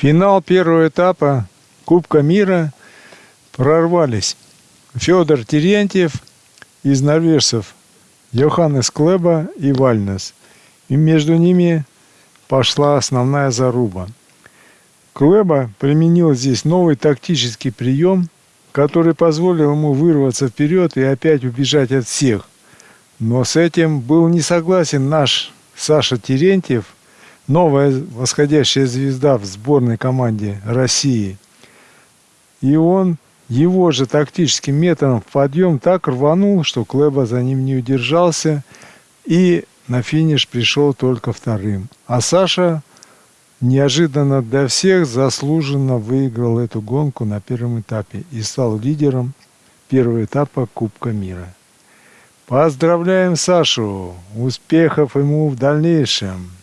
финал первого этапа Кубка мира прорвались Федор Терентьев из норвежцев, Йоханнес Клеба и Вальнес. И между ними пошла основная заруба. Клеба применил здесь новый тактический прием, который позволил ему вырваться вперед и опять убежать от всех. Но с этим был не согласен наш Саша Терентьев, новая восходящая звезда в сборной команде России. И он его же тактическим методом в подъем так рванул, что Клеба за ним не удержался и на финиш пришел только вторым. А Саша неожиданно для всех заслуженно выиграл эту гонку на первом этапе и стал лидером первого этапа Кубка мира. Поздравляем Сашу! Успехов ему в дальнейшем!